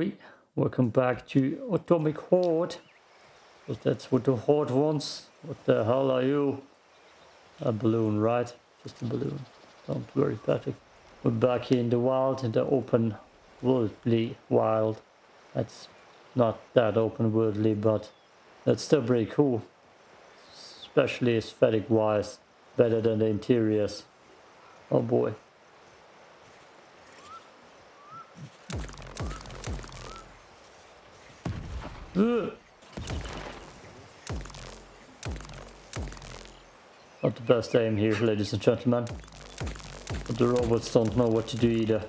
boy. Welcome back to Atomic Heart. Because that's what the Horde wants. What the hell are you? A balloon, right? Just a balloon. Don't worry, Patrick. We're back here in the wild, in the open worldly wild. That's not that open worldly, but that's still pretty cool. Especially aesthetic wise. Better than the interiors. Oh boy. Not the best aim here, ladies and gentlemen. But the robots don't know what to do either.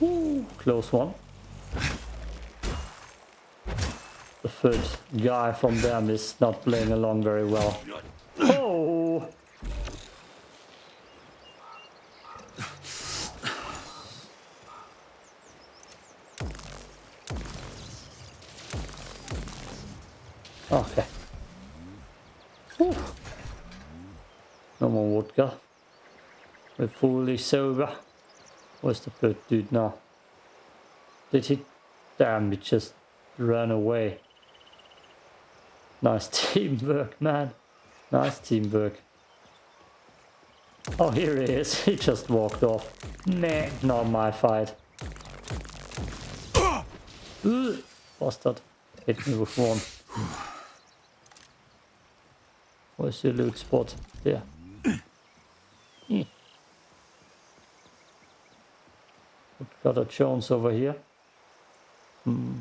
Ooh, close one. The third guy from them is not playing along very well. Oh! Okay. Whew. No more vodka. We're fully sober. Where's the third dude now? Did he? Damn, he just ran away. Nice teamwork, man. Nice teamwork. Oh, here he is. He just walked off. Nah, not my fight. Ugh, bastard. Hit me with one. Where's your loot spot? There. Hmm. Got a chance over here. Hmm.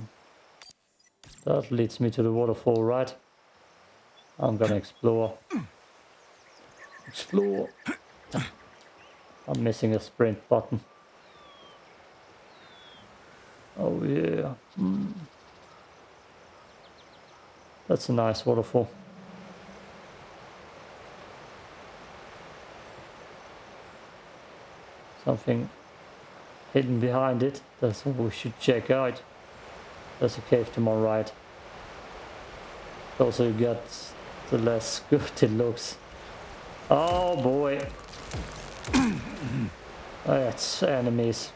That leads me to the waterfall, right? I'm gonna explore. Explore. I'm missing a sprint button. Oh yeah. Hmm. That's a nice waterfall. Something hidden behind it. That's what we should check out. There's a cave to my right. Also get the less good it looks. Oh boy. That's enemies.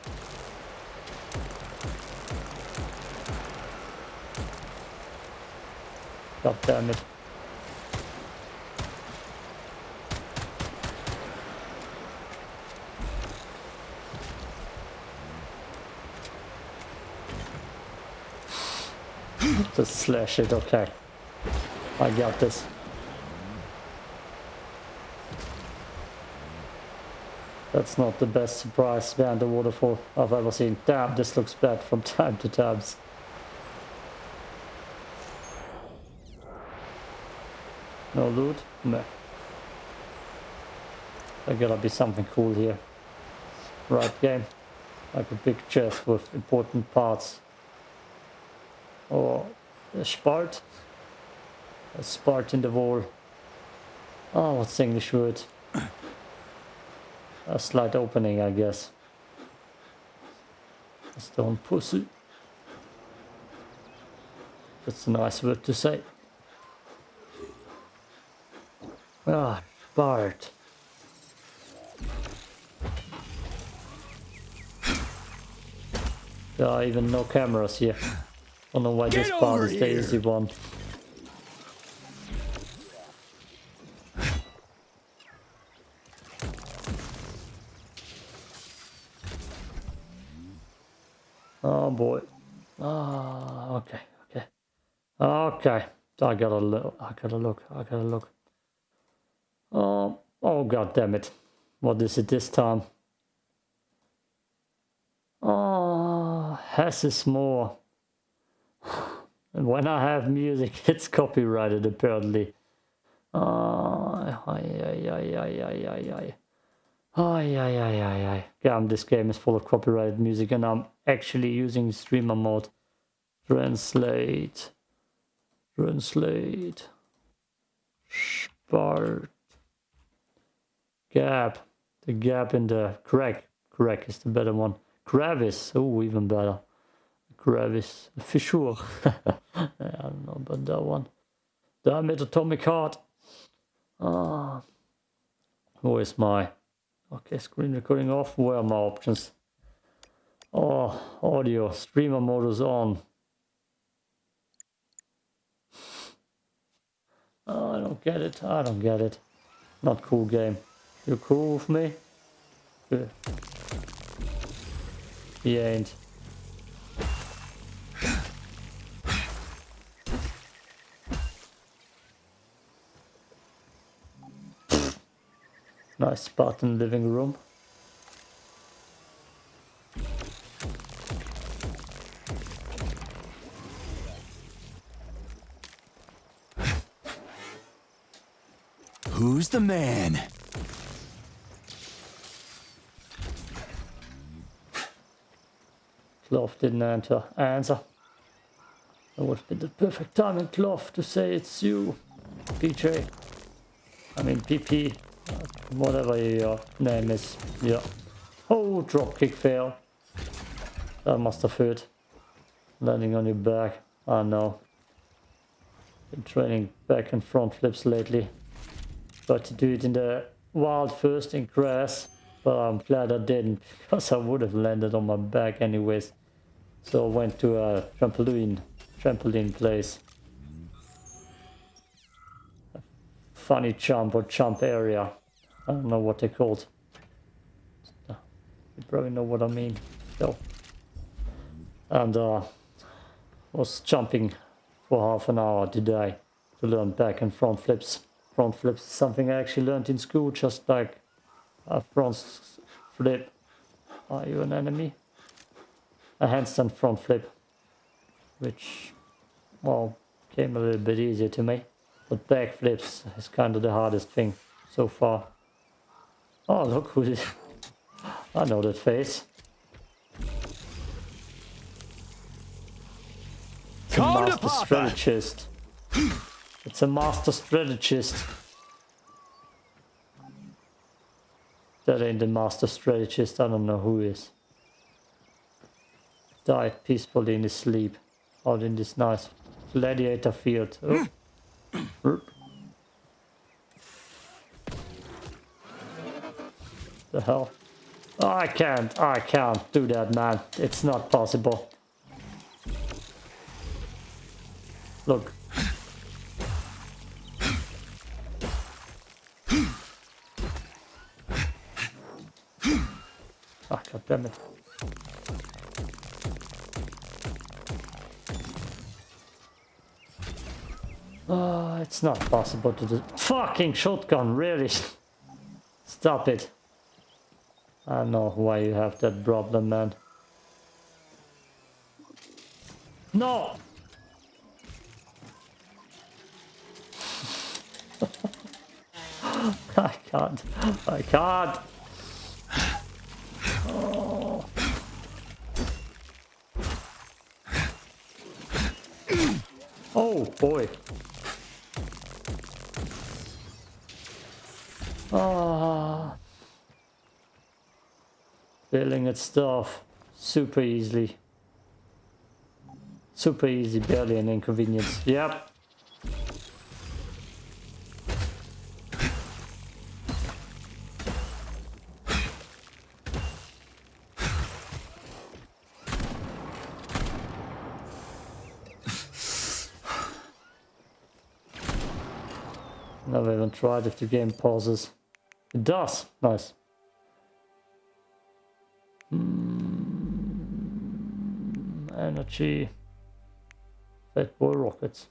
God damn it. Just slash it, okay. I got this. That's not the best surprise behind the waterfall I've ever seen. Damn, this looks bad from time to time. No loot? No. There gotta be something cool here. Right game. Like a big chest with important parts. Or a spart. A spart in the wall. Oh, what's the English word? A slight opening, I guess. A stone pussy. That's a nice word to say. Ah, Bart. There are even no cameras here. I don't know why Get this part is the easy one. Oh boy. Ah, okay, okay. Okay. I gotta look, I gotta look, I gotta look. Oh, oh god damn it. What is it this time? Oh, less is more. And when I have music, it's copyrighted apparently. Damn, um, this game is full of copyrighted music and I'm actually using streamer mode. Translate. Translate. Spart. Gap. The gap in the crack. Crack is the better one. Crevice. Oh, even better. Crevice. Fissure. I don't know about that one. Damn it, Atomic Heart. Ah. Who is my Okay, screen recording off. Where are my options? Oh, audio, streamer mode is on. Oh, I don't get it. I don't get it. Not cool game. You cool with me? Yeah. He ain't. Nice spot in the living room. Who's the man? Cloth didn't answer. answer. That would have been the perfect timing, Cloth, to say it's you, PJ. I mean, PP, whatever your name is. Yeah. Oh, drop kick fail. That must have hurt. Landing on your back. I know. Been training back and front flips lately. Got to do it in the wild first in grass. But I'm glad I didn't because I would have landed on my back anyways. So I went to a trampoline, trampoline place. Funny jump or jump area. I don't know what they're called. You probably know what I mean. So, and uh, was jumping for half an hour today to learn back and front flips. Front flips is something I actually learned in school, just like a front flip. Are you an enemy? A handstand front flip, which, well, came a little bit easier to me. But back flips is kind of the hardest thing so far. Oh, look who is... I know that face. It's a master strategist. It's a master strategist. That ain't the master strategist, I don't know who is. Died peacefully in his sleep. Out in this nice gladiator field. Oh. The hell? Oh, I can't, I can't do that, man. It's not possible. Look. Ah, god damn it. Oh, it's not possible to do. Fucking shotgun, really? Stop it. I know why you have that problem, man. No! I can't. I can't. Oh. oh boy. Ah. Building its stuff super easily. Super easy, barely an inconvenience. Yep. Never even tried if the game pauses. It does. Nice. Mm, energy. Fat boy rockets.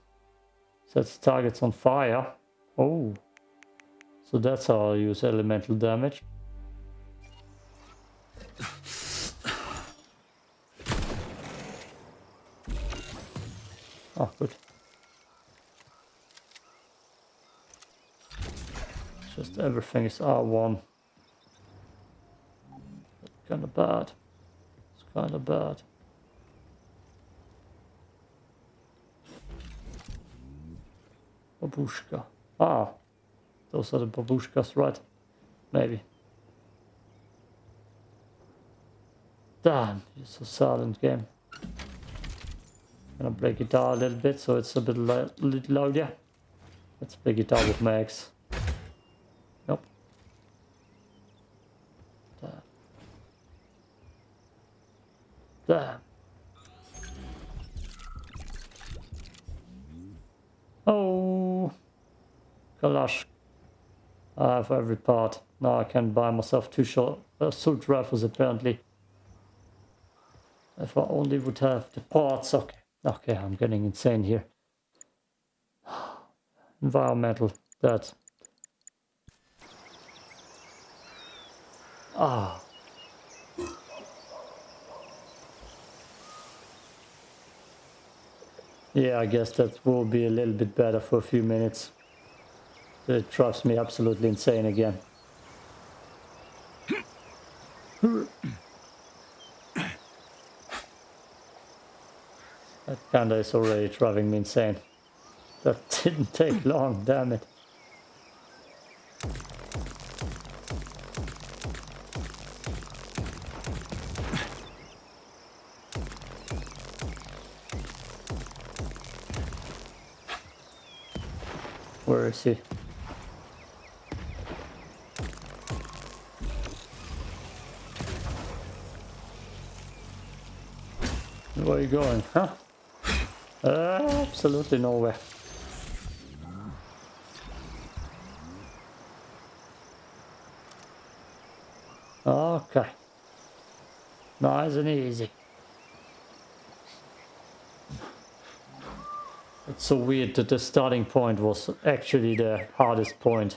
Sets targets on fire. Oh. So that's how I use elemental damage. Everything is R1. Kind of bad. It's kind of bad. Babushka. Ah, those are the babushkas, right? Maybe. Damn, it's a silent game. Gonna play guitar a little bit so it's a bit little louder. Let's play guitar with Max. Damn. Oh, Kalash. I have every part. Now I can buy myself two short assault rifles apparently. If I only would have the parts. Okay, okay, I'm getting insane here. Environmental, that. Ah. Yeah, I guess that will be a little bit better for a few minutes. It drives me absolutely insane again. That kinda is already driving me insane. That didn't take long, damn it. Where is he? Where are you going, huh? Uh, absolutely nowhere. Okay. Nice and easy. So weird that the starting point was actually the hardest point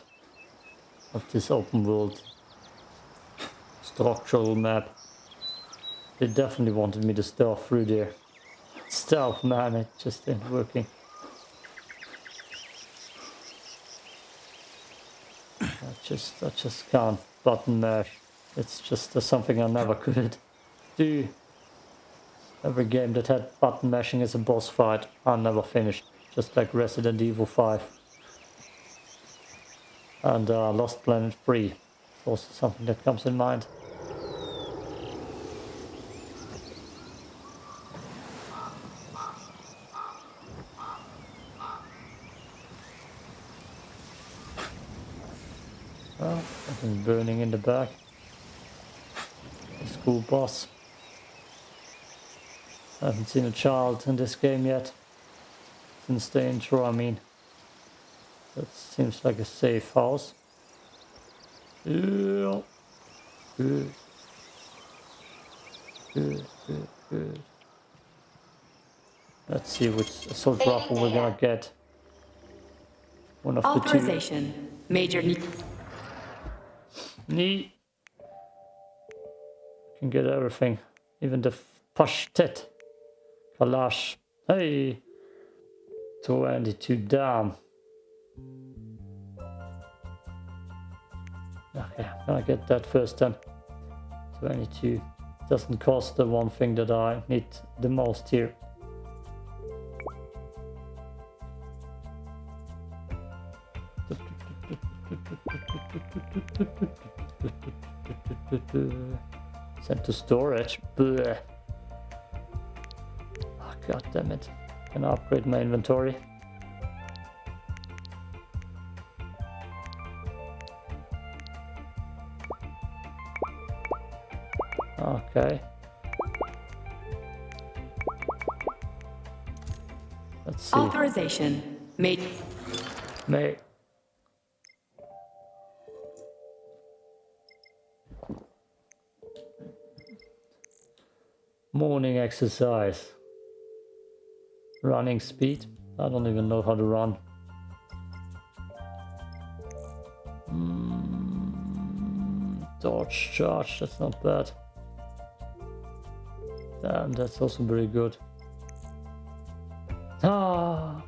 of this open world structural map. They definitely wanted me to start through there. Stealth, man, it just ain't working. I just, I just can't button mash. It's just uh, something I never could do. Every game that had button mashing as a boss fight, I never finished. Just like Resident Evil 5. And uh, Lost Planet 3. It's also something that comes in mind. Well, something burning in the back. The school bus. I haven't seen a child in this game yet. Since the intro, I mean. That seems like a safe house. Yeah. Good. Good, good, good. Let's see which assault rifle we're gonna get. One of Authorization. the two. Major need. Neat. Can get everything. Even the pashtet. Kalash. Hey! 22 down. Okay, i get that first then. 22. Doesn't cost the one thing that I need the most here. Sent to storage. Blech. Ah, god damn it. Can I upgrade my inventory? Okay. Let's see. Authorization. Made. May. Morning exercise. Running speed. I don't even know how to run. Mm, dodge charge, that's not bad. Damn, that's also very good. Ah!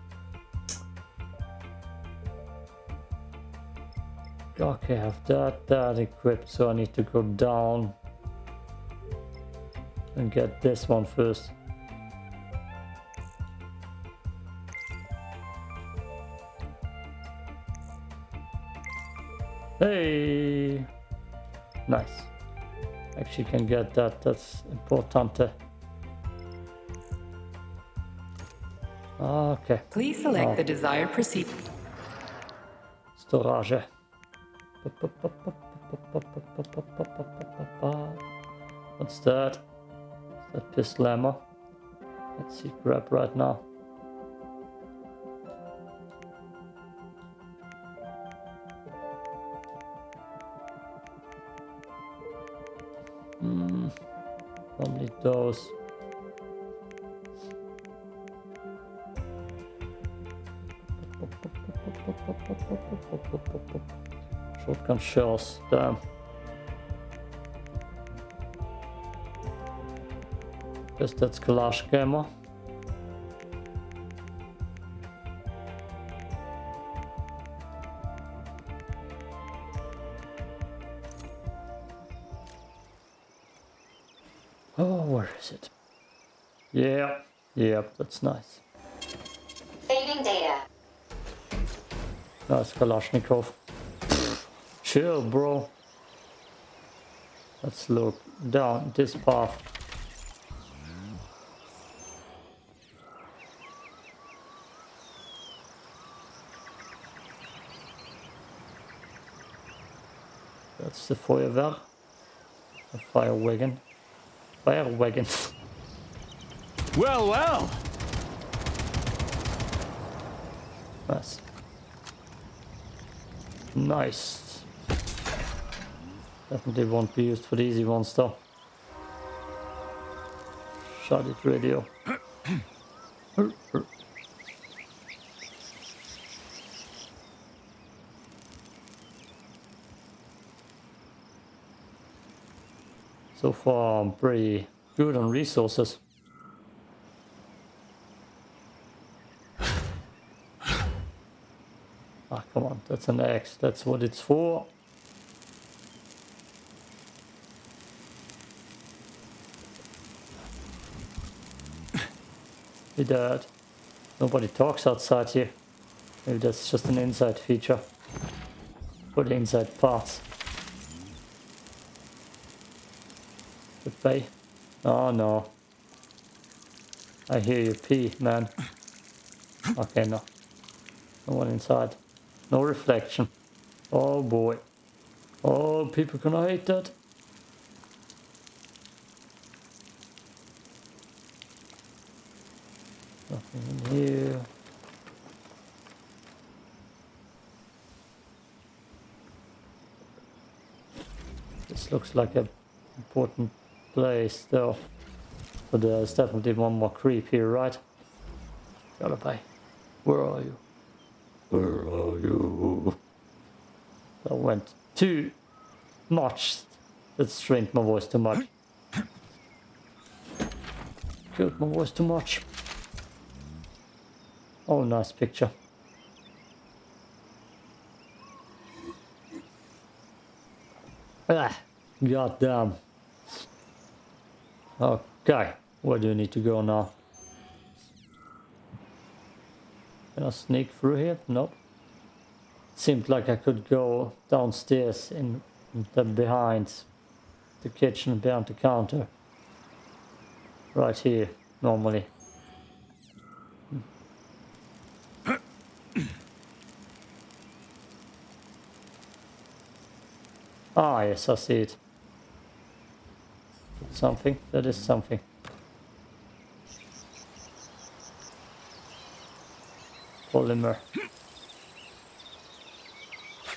Okay, I have that, that equipped, so I need to go down and get this one first. Hey! Nice. Actually can get that, that's important. Okay. Please select Oh. the desired procedure. Storage. What's that? Is That pistol ammo. Let's see, grab right now. Those. Shotgun shells, damn. Guess that's Kalash ammo. Nice Kalashnikov. Chill, bro. Let's look down this path. That's the Feuerwehr. A fire wagon. Fire wagon. Well, well. nice. Nice. Definitely won't be used for the easy ones though. Shot it radio. So far I'm pretty good on resources. Ah, come on, that's an X. That's what it's for. Hey, Dad. Uh, nobody talks outside here. Maybe that's just an inside feature. For the inside parts. Goodbye. Oh no. I hear you pee, man. Okay, no. No one inside. No reflection. Oh boy. Oh, people gonna hate that. Nothing in here. This looks like a important place though. But uh, there's definitely one more creep here, right? Gotta pay. Where are you? Where went too much. That strained my voice too much. Killed my voice too much. Oh, nice picture. Ah, god damn. Okay, where do you need to go now? Can I sneak through here? Nope. Seemed like I could go downstairs in the behind the kitchen, behind the counter. Right here, normally. Ah, yes, I see it. Something. That is something. Polymer.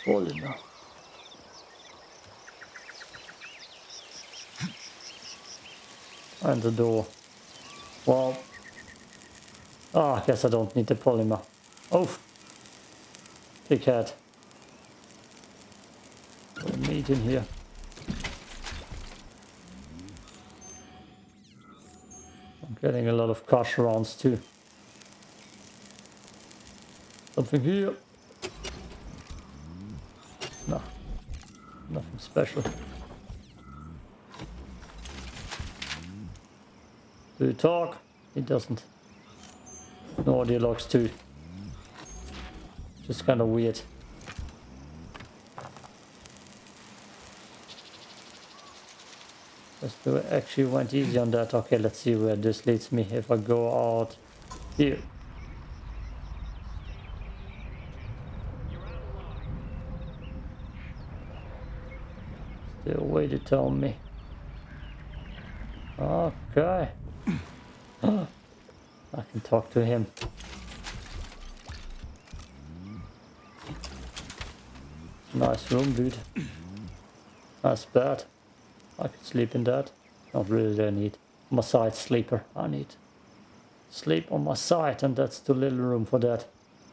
Polymer. And the door. Well. Ah, I guess I don't need the polymer. Oh. Big head. Meat in here. I'm getting a lot of cash rounds too. Something here. Nothing special. Do you talk? He doesn't. No audio logs too. Just kind of weird. Just actually went easy on that. Okay, let's see where this leads me if I go out here. Still a way to tell me. Okay. I can talk to him. Nice room, dude. Nice bed. I could sleep in that. Not really I need. My side sleeper. I need. Sleep on my side and that's too little room for that.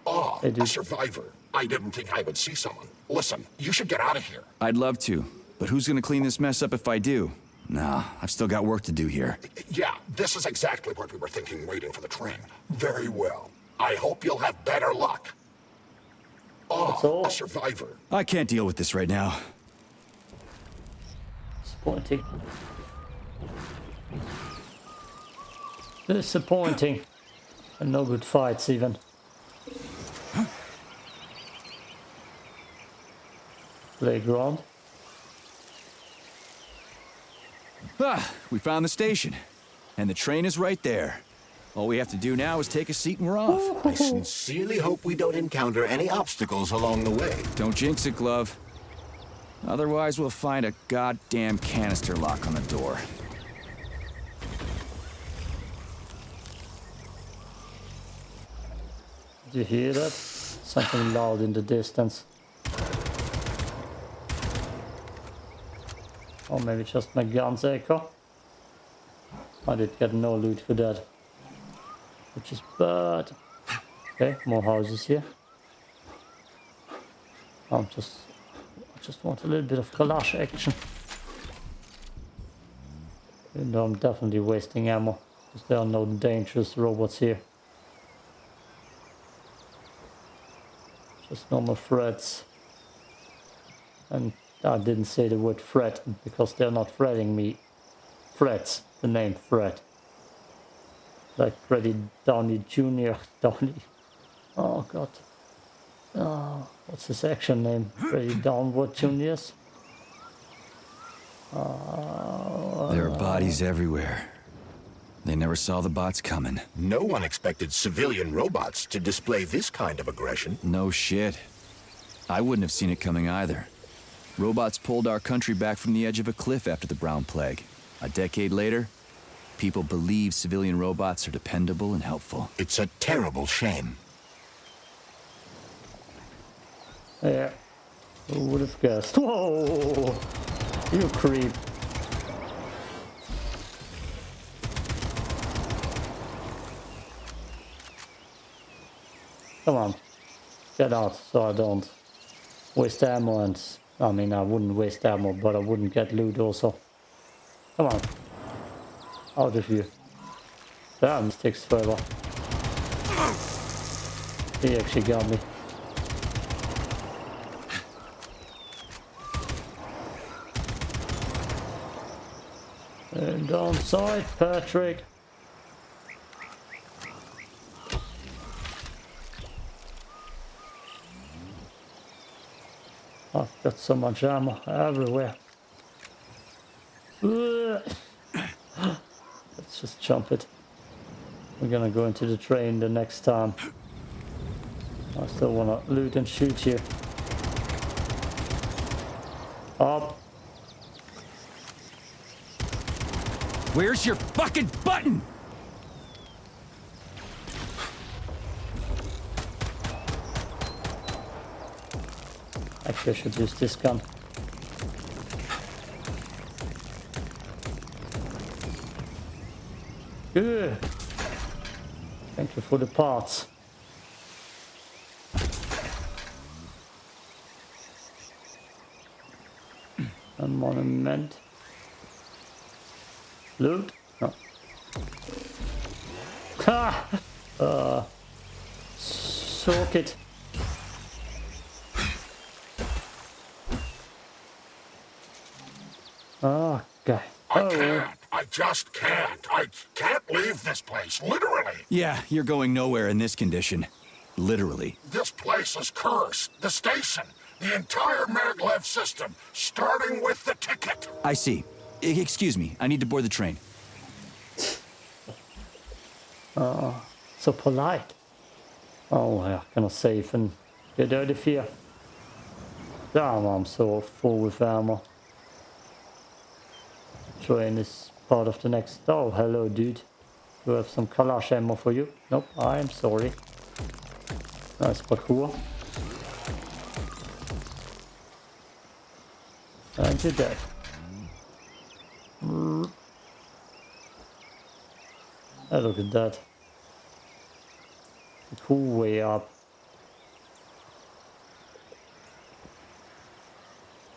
Oh, Hey, a survivor. I didn't think I would see someone. Listen, you should get out of here. I'd love to, but who's gonna clean this mess up if I do? Nah, I've still got work to do here. Yeah, this is exactly what we were thinking waiting for the train. Very well. I hope you'll have better luck. Ah, That's Oh, all. a survivor. I can't deal with this right now. Disappointing. Disappointing. And no good fights even. Playground. Ah, we found the station. And the train is right there. All we have to do now is take a seat and we're off. I sincerely hope we don't encounter any obstacles along the way. Don't jinx it, Glove. Otherwise, we'll find a goddamn canister lock on the door. Did you hear that? Something loud in the distance. Or maybe just my guns echo. I did get no loot for that. Which is bad. Okay, more houses here. I'm just I just want a little bit of Kalash action. Though I'm definitely wasting ammo. Because there are no dangerous robots here. Just normal threats. And I didn't say the word threat because they're not threatening me. Threats, the name threat. Like Freddie Downey Jr. Downey. Oh god. Oh, what's his action name? Freddie Downward Juniors? Oh. There are bodies everywhere. They never saw the bots coming. No one expected civilian robots to display this kind of aggression. No shit. I wouldn't have seen it coming either. Robots pulled our country back from the edge of a cliff after the Brown Plague. A decade later, people believe civilian robots are dependable and helpful. It's a terrible shame. Yeah. Who would have guessed? Whoa! You creep. Come on. Get out so I don't waste ammo and... I mean, I wouldn't waste ammo, but I wouldn't get loot also. Come on. Out of here. Damn, takes forever. He actually got me. And on side, Patrick. I've got so much ammo everywhere. Let's just jump it. We're gonna go into the train the next time. I still wanna loot and shoot you. Up. Where's your fucking button? I should use this gun. Good. Thank you for the parts. A monument. Loot? No. Ha! Uh, soak it. Oh, God. I Oh, can't. I just can't. I can't leave this place, literally. Yeah, you're going nowhere in this condition. Literally. This place is cursed. The station, the entire maglev system, starting with the ticket. I see. I- excuse me, I need to board the train. Oh, so polite. Oh, jag kan safe and get out of here. Damn, I'm so full with ammo. Train is part of the next... Oh, hello, dude. Do I have some Kalash ammo for you? Nope, I am sorry. Nice parkour. And you're dead. Mm. Oh, look at that. Cool way up.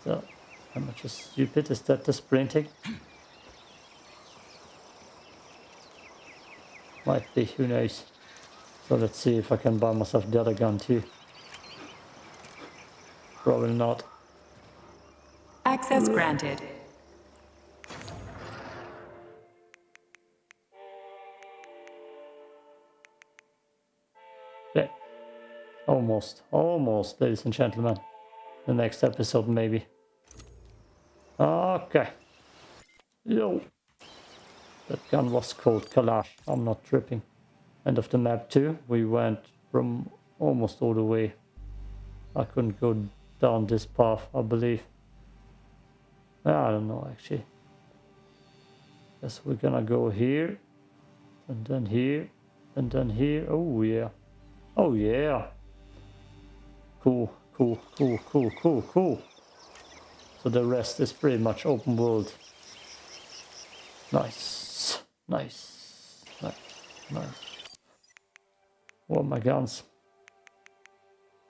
So, how much is stupid? Is that the sprinting? Might be, who knows. So let's see if I can buy myself the other gun too. Probably not. Access granted. Okay. Almost, almost, ladies and gentlemen. The next episode, maybe. Okay. Yo. That gun was called Kalash. I'm not tripping. End of the map too. We went from almost all the way. I couldn't go down this path, I believe. I don't know actually. Guess we're gonna go here. And then here. And then here. Oh yeah. Oh yeah. Cool, cool, cool, cool, cool, cool. So the rest is pretty much open world. Nice, nice, nice, nice. What my guns?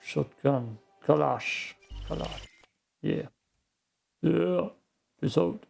Shotgun, Kalash, Kalash. Yeah, yeah. Peace out.